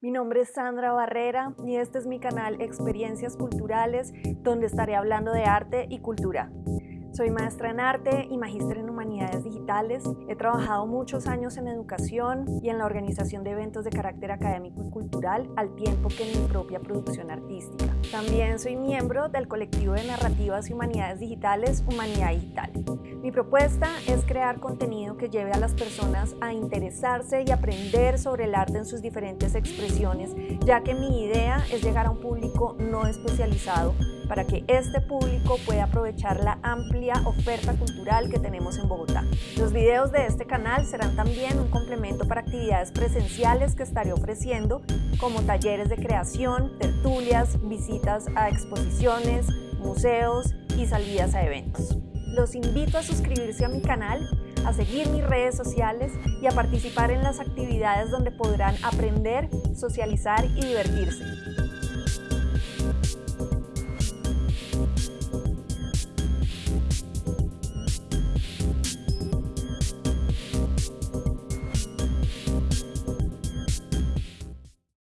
Mi nombre es Sandra Barrera y este es mi canal Experiencias Culturales, donde estaré hablando de arte y cultura. Soy maestra en arte y magíster en humanidades digitales. He trabajado muchos años en educación y en la organización de eventos de carácter académico y cultural, al tiempo que en mi propia producción artística. También soy miembro del colectivo de narrativas y humanidades digitales Humanidad Digital. Mi propuesta es crear contenido que lleve a las personas a interesarse y aprender sobre el arte en sus diferentes expresiones, ya que mi idea es llegar a un público no especializado para que este público pueda aprovechar la oferta cultural que tenemos en Bogotá. Los videos de este canal serán también un complemento para actividades presenciales que estaré ofreciendo, como talleres de creación, tertulias, visitas a exposiciones, museos y salidas a eventos. Los invito a suscribirse a mi canal, a seguir mis redes sociales y a participar en las actividades donde podrán aprender, socializar y divertirse.